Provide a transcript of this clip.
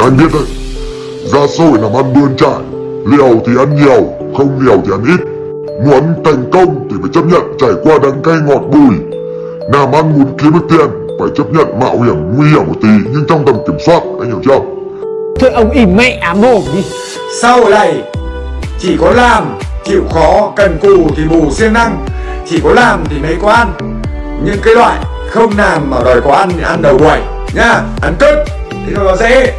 Anh biết đấy Ra hội làm ăn bươn trải Liều thì ăn nhiều Không liều thì ăn ít. Muốn thành công thì phải chấp nhận trải qua đắng cay ngọt bùi. Làm ăn muốn kiếm được tiền Phải chấp nhận mạo hiểm nguy hiểm một tí Nhưng trong tầm kiểm soát Anh hiểu chưa? Thôi ông im mẹ ám mồm đi. Sau này chỉ có làm chịu khó cần cù thì bù siêng năng. Chỉ có làm thì mới có ăn. Nhưng cái loại không làm mà đòi có ăn thì ăn đầu đuổi nhá ăn 你看看谁